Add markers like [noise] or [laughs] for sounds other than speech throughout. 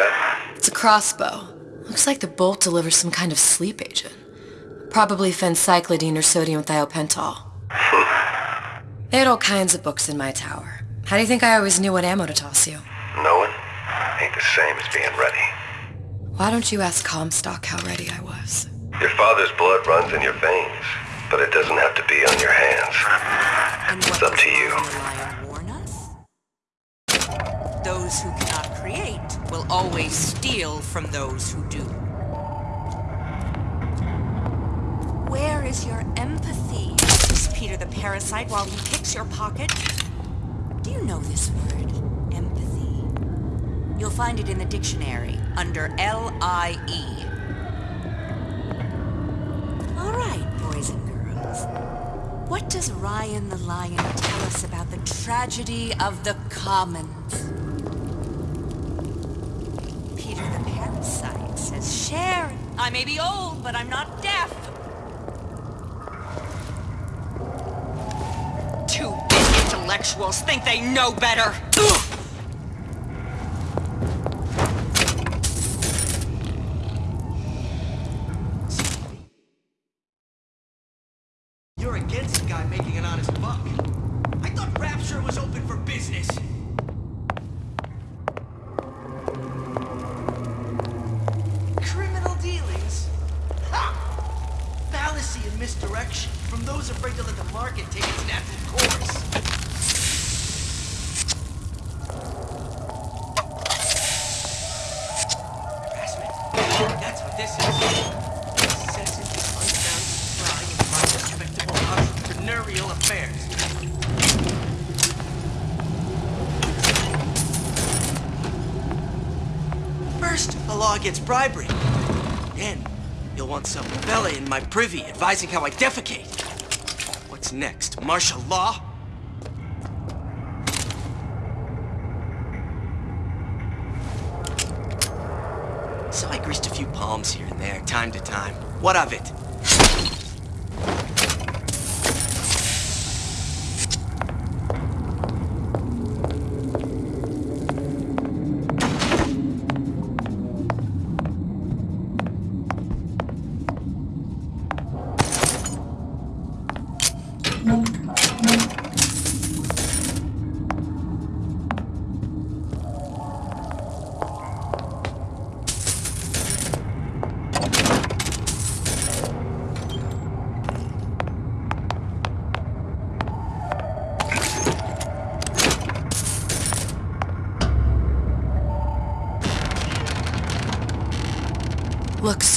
that? It's a crossbow. Looks like the bolt delivers some kind of sleep agent. Probably phencyclidine or sodium thiopental. [laughs] they had all kinds of books in my tower. How do you think I always knew what ammo to toss you? Knowing ain't the same as being ready. Why don't you ask Comstock how ready I was? Your father's blood runs in your veins, but it doesn't have to be on your hands. And It's up to you. the lion warn us? Those who cannot create will always steal from those who do. Where is your empathy, says Peter the Parasite while he picks your pocket? Do you know this word, empathy? You'll find it in the dictionary under L-I-E. All right, boys and girls. What does Ryan the Lion tell us about the tragedy of the commons? Peter the Parasite says, Share. I may be old, but I'm not deaf. Two big intellectuals think they know better. You're against a guy making an honest buck. I thought Rapture was open for business. Entrepreneurial affairs. First, the law against bribery. Then, you'll want some fella in my privy advising how I defecate. What's next? Martial law? So I greased a few palms here and there, time to time. What of it?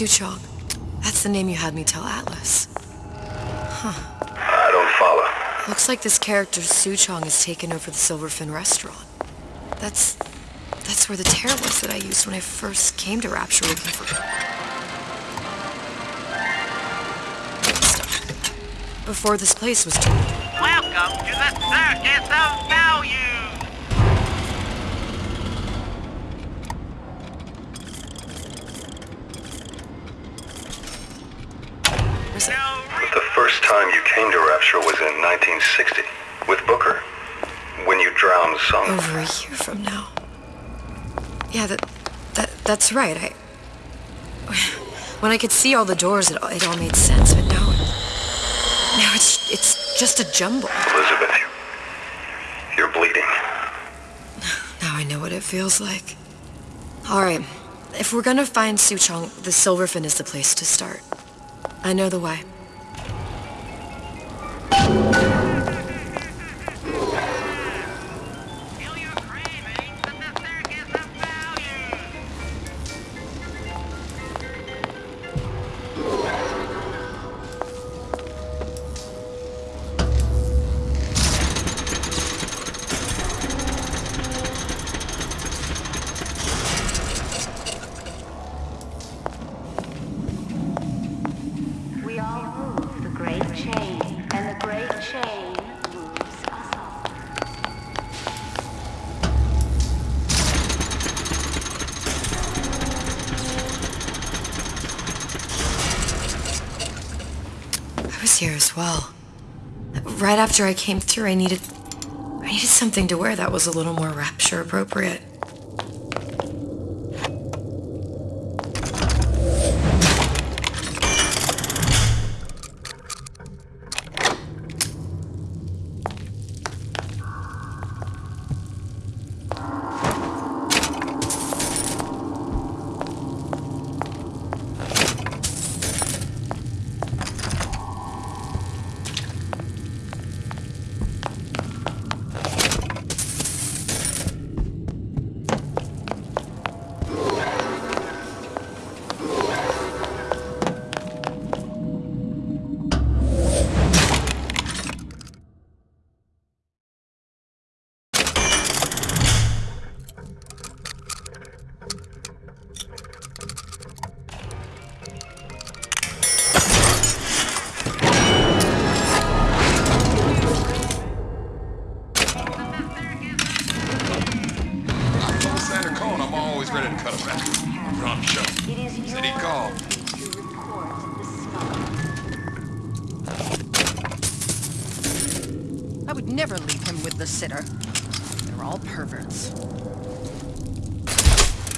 Look, Suchong. That's the name you had me tell Atlas. Huh. I don't follow. Looks like this character Suchong has taken over the Silverfin restaurant. That's... that's where the tear was that I used when I first came to Rapture looking for... Stuff. Before this place was torn. Welcome to the Circus of Value! Was it? The first time you came to Rapture was in 1960 with Booker. When you drowned Sung. Over a year from now. Yeah, that, that that's right. I when I could see all the doors, it, all- it all made sense. But now, now it's it's just a jumble. Elizabeth, you- you're bleeding. Now I know what it feels like. All right, if we're gonna find Suchong, the Silverfin is the place to start. I know the way. Was here as well. right after I came through, I needed... I needed something to wear that was a little more rapture appropriate. Never leave him with the sitter. They're all perverts.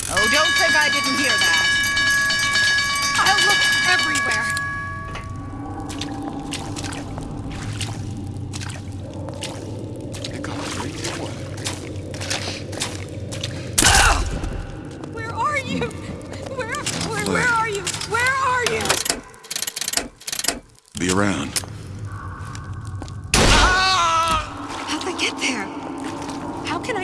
Oh, don't think I didn't hear that. I'll look everywhere. Here comes three boy. Where are you? Where, where, where are you? Where are you? Be around. There? How can I...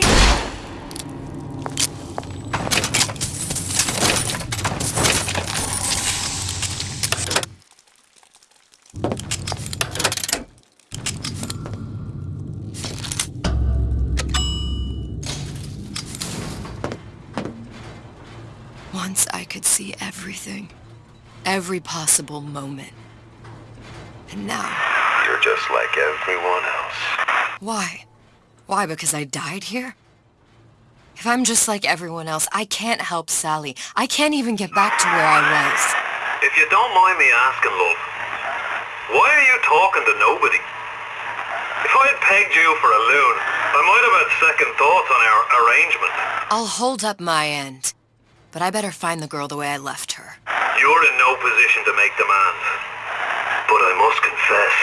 Once I could see everything. Every possible moment. And now, You're just like everyone else. why? Why, because I died here? If I'm just like everyone else, I can't help Sally. I can't even get back to where I was. If you don't mind me asking, love, why are you talking to nobody? If I had pegged you for a loon, I might have had second thoughts on our arrangement. I'll hold up my end. But I better find the girl the way I left her. You're in no position to make demands. But I must confess,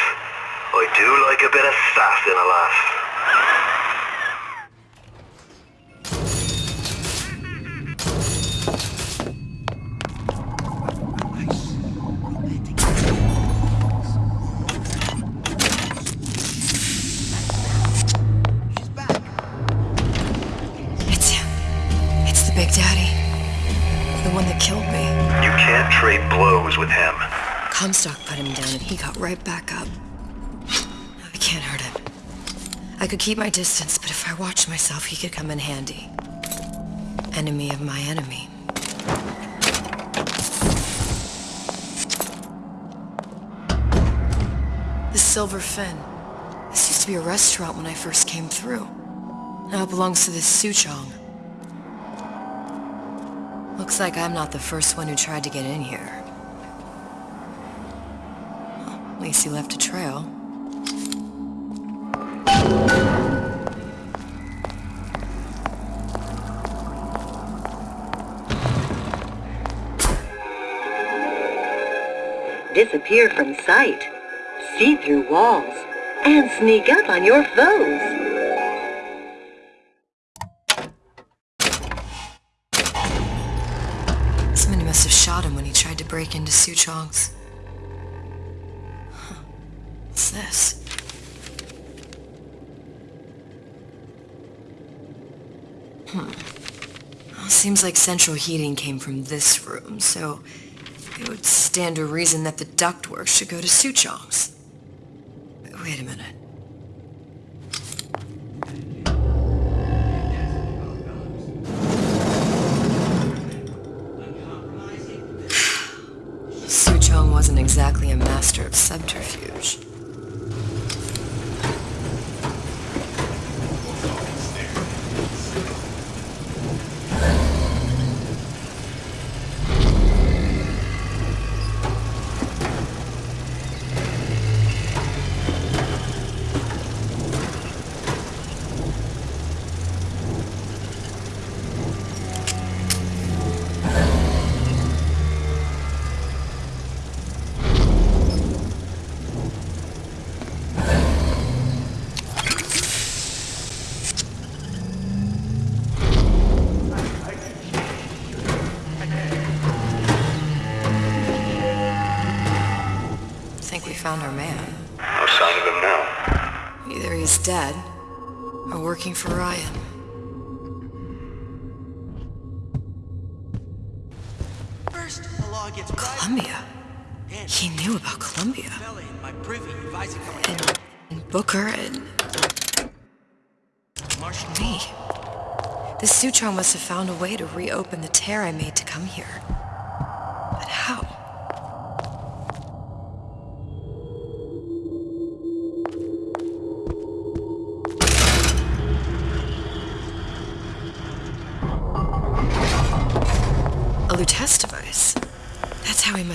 I do like a bit of sass in a lass. Big Daddy. The one that killed me. You can't trade blows with him. Comstock put him down and he got right back up. I can't hurt him. I could keep my distance, but if I watched myself, he could come in handy. Enemy of my enemy. The Silverfin. This used to be a restaurant when I first came through. Now it belongs to this Suchong. Looks like I'm not the first one who tried to get in here. Well, at least he left a trail. disappear from sight, see through walls, and sneak up on your foes. Break into Suchong's. Huh. What's this? Hmm. Well, seems like central heating came from this room, so it would stand to reason that the ductwork should go to Suchong's. Wait a minute. Master found our man. No sign of him now. Either he's dead, or working for Ryan. First, the law gets. Columbia. Then, He knew about Columbia. In my privy advising how And, and Booker and Marshall me. This Suchong must have found a way to reopen the tear I made to come here.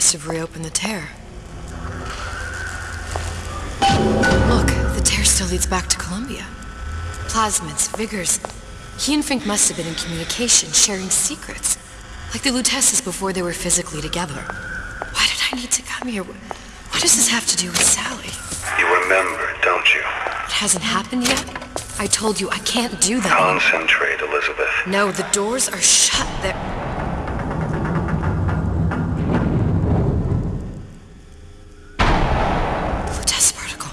Must have reopened the tear. Look, the tear still leads back to Columbia. Plasmids, Vigors. He and Fink must have been in communication, sharing secrets. Like the Luteces before they were physically together. Why did I need to come here? What what does this have to do with Sally? You remember, don't you? It hasn't happened yet? I told you I can't do that. Concentrate, Elizabeth. No, the doors are shut. They're... Lutece particle.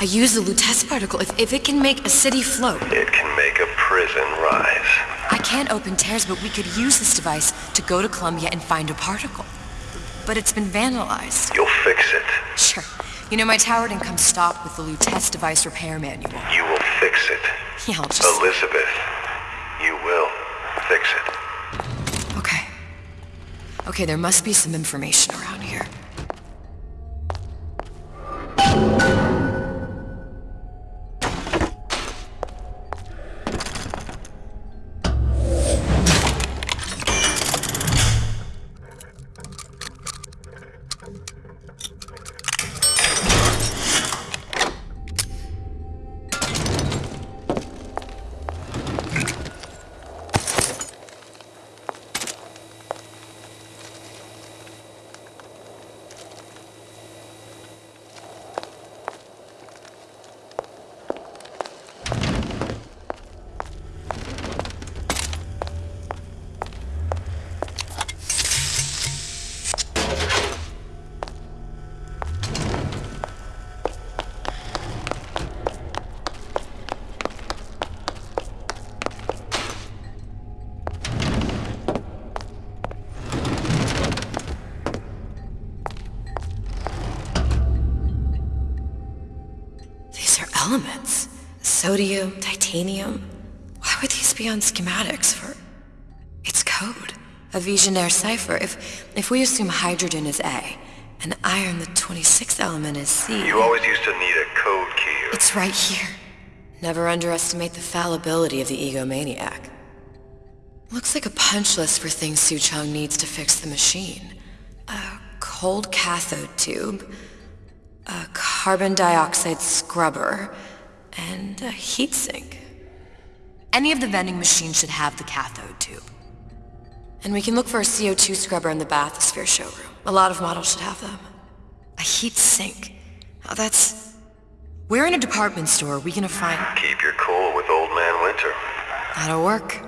I use the Lutece particle. If, if it can make a city float, It can make a prison rise. I can't open tears, but we could use this device to go to Columbia and find a particle. But it's been vandalized. You'll fix it. Sure. You know, my tower didn't come stocked with the Lutece device repair manual. You will fix it. Yeah, I'll just... Elizabeth, you will fix it. Okay. Okay, there must be some information around elements. Sodium, titanium. Why would these be on schematics for... It's code. A Vigenère cipher. If, if we assume hydrogen is A, and iron, the 26th element, is C... You always used to need a code key. It's right here. Never underestimate the fallibility of the egomaniac. Looks like a punch list for things Suchong needs to fix the machine. A cold cathode tube, a carbon dioxide scrubber, and a heatsink. Any of the vending machines should have the cathode tube. And we can look for a CO2 scrubber in the bathysphere showroom. A lot of models should have them. A heat sink. Oh, that's... Where in a department store are we gonna find... Keep your cool with Old Man Winter. That'll work.